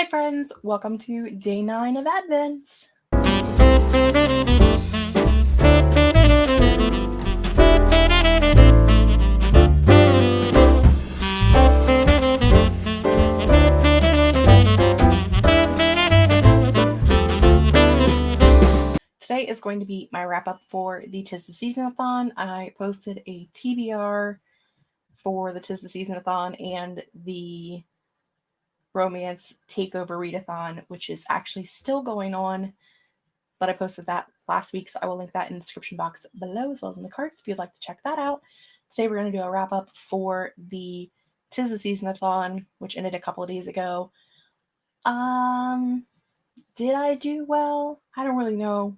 Hi, friends. Welcome to day nine of Advent. Today is going to be my wrap up for the Tis the Seasonathon. I posted a TBR for the Tis the Seasonathon and the romance takeover readathon, which is actually still going on. But I posted that last week, so I will link that in the description box below as well as in the cards if you'd like to check that out. Today we're going to do a wrap up for the Tis the Seasonathon, which ended a couple of days ago. Um, did I do well? I don't really know.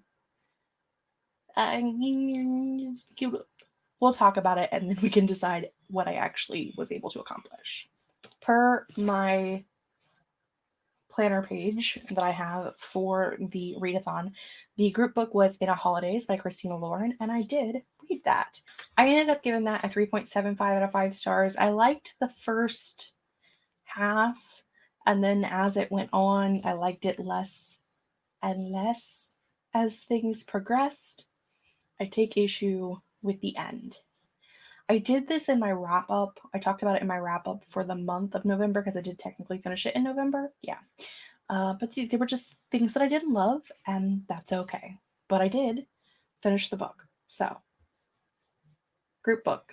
Uh, we'll talk about it and then we can decide what I actually was able to accomplish. Per my planner page that I have for the readathon. The group book was In a Holidaze by Christina Lauren, and I did read that. I ended up giving that a 3.75 out of 5 stars. I liked the first half, and then as it went on, I liked it less and less as things progressed. I take issue with the end. I did this in my wrap up. I talked about it in my wrap up for the month of November because I did technically finish it in November. Yeah. Uh, but they were just things that I didn't love, and that's okay. But I did finish the book. So, group book,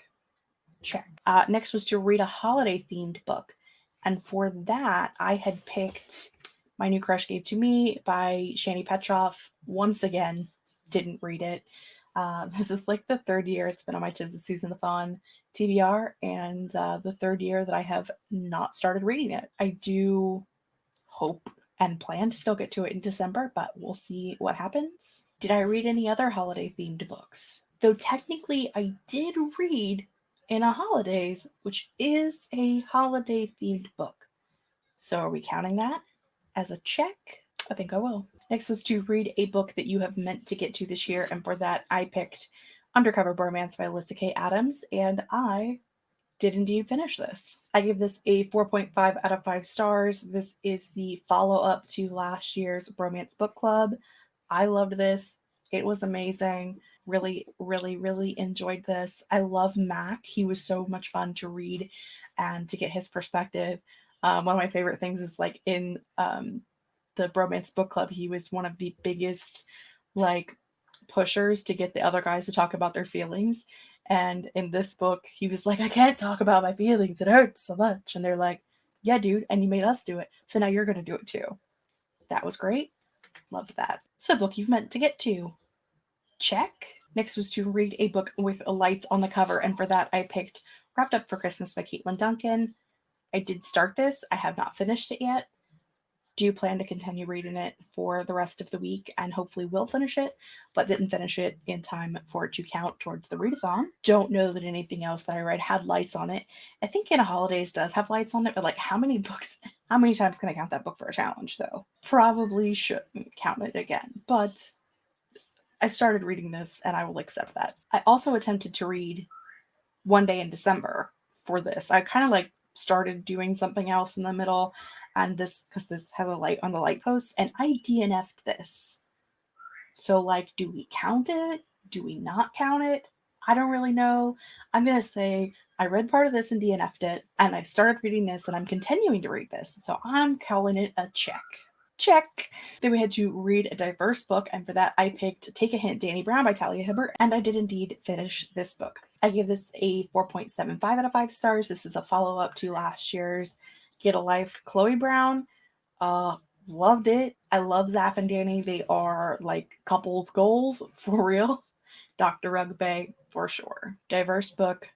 check. Uh, next was to read a holiday themed book. And for that, I had picked My New Crush Gave to Me by Shani Petroff. Once again, didn't read it. Uh, this is like the third year it's been on my Tis the Season-a-thon TBR, and uh, the third year that I have not started reading it. I do hope and plan to still get to it in December, but we'll see what happens. Did I read any other holiday themed books? Though technically I did read In a Holidaze, which is a holiday themed book. So are we counting that as a check? I think I will. Next was to read a book that you have meant to get to this year, and for that I picked Undercover Bromance by Alyssa K. Adams, and I did indeed finish this. I give this a 4.5 out of 5 stars. This is the follow up to last year's Bromance Book Club. I loved this. It was amazing. Really, really, really enjoyed this. I love Mac. He was so much fun to read and to get his perspective. Um, one of my favorite things is like in um, the Bromance Book Club, he was one of the biggest like pushers to get the other guys to talk about their feelings. And in this book, he was like, I can't talk about my feelings. It hurts so much. And they're like, Yeah, dude. And you made us do it. So now you're going to do it too. That was great. Loved that. So, book you've meant to get to. Check. Next was to read a book with lights on the cover. And for that, I picked Wrapped Up for Christmas by Caitlin Duncan. I did start this. I have not finished it yet do plan to continue reading it for the rest of the week and hopefully will finish it, but didn't finish it in time for it to count towards the readathon. Don't know that anything else that I read had lights on it. I think In a Holidaze does have lights on it, but like how many books, how many times can I count that book for a challenge though? Probably shouldn't count it again, but I started reading this and I will accept that. I also attempted to read One Day in December for this. I kind of like started doing something else in the middle and this because this has a light on the light post and I DNF'd this. So like do we count it? Do we not count it? I don't really know. I'm gonna say I read part of this and DNF'd it, and I started reading this and I'm continuing to read this. So I'm calling it a check. Check. Then we had to read a diverse book, and for that I picked Take a Hint, Dani Brown by Talia Hibbert, and I did indeed finish this book. I give this a 4.75 out of 5 stars. This is a follow-up to last year's Get a Life, Chloe Brown. Uh, loved it. I love Zaf and Dani. They are like couples goals for real. Dr. Rugby for sure. Diverse book,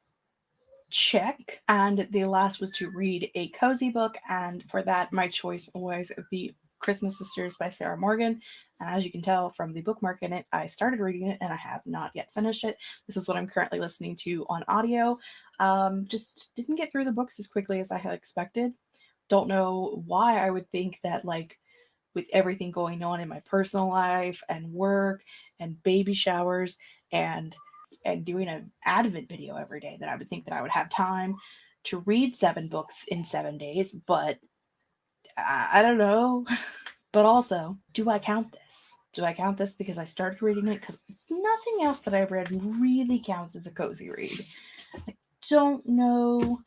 check. And the last was to read a cozy book, and for that, my choice was the Christmas Sisters by Sarah Morgan. And as you can tell from the bookmark in it, I started reading it and I have not yet finished it. This is what I'm currently listening to on audio. Um, just didn't get through the books as quickly as I had expected. Don't know why I would think that, like, with everything going on in my personal life and work and baby showers and and doing an advent video every day that I would think that I would have time to read seven books in seven days, but I, I don't know. But also, do I count this? Do I count this because I started reading it? Because nothing else that I've read really counts as a cozy read. I don't know.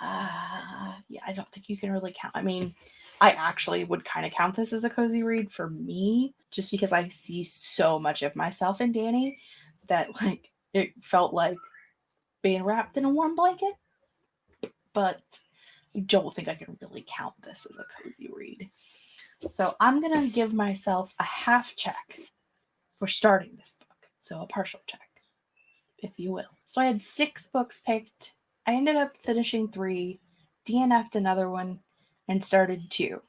Uh, yeah, I don't think you can really count. I mean, I actually would kind of count this as a cozy read for me, just because I see so much of myself in Dani that like it felt like being wrapped in a warm blanket. But don't think I can really count this as a cozy read. So I'm going to give myself a half check for starting this book. So a partial check, if you will. So I had six books picked. I ended up finishing three, DNF'd another one, and started two.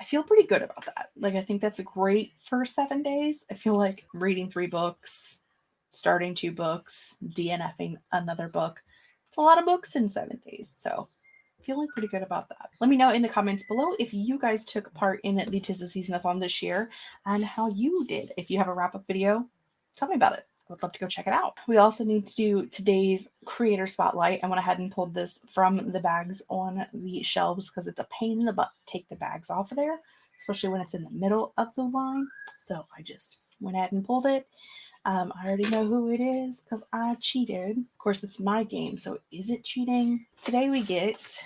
I feel pretty good about that. Like, I think that's a great first seven days. I feel like reading three books, starting two books, DNFing another book. It's a lot of books in seven days. So feeling pretty good about that. Let me know in the comments below if you guys took part in the Tis the Season-a-thon this year and how you did. If you have a wrap-up video, tell me about it. I would love to go check it out. We also need to do today's creator spotlight. I went ahead and pulled this from the bags on the shelves because it's a pain in the butt to take the bags off of there, especially when it's in the middle of the line. So I just went ahead and pulled it. Um, I already know who it is because I cheated. Of course, it's my game, so is it cheating? Today we get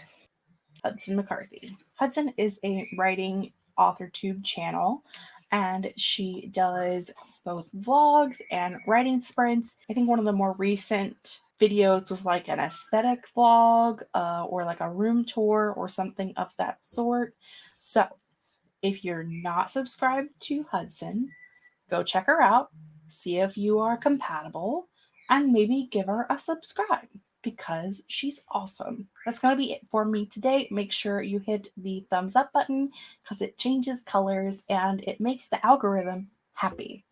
Hudson McCarthy. Hudson is a writing author tube channel and she does both vlogs and writing sprints. I think one of the more recent videos was like an aesthetic vlog uh, or like a room tour or something of that sort. So if you're not subscribed to Hudson, go check her out, see if you are compatible, and maybe give her a subscribe because she's awesome. That's going to be it for me today. Make sure you hit the thumbs up button because it changes colors and it makes the algorithm happy.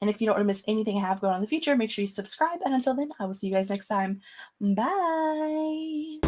And if you don't want to miss anything I have going on in the future, make sure you subscribe. And until then, I will see you guys next time. Bye.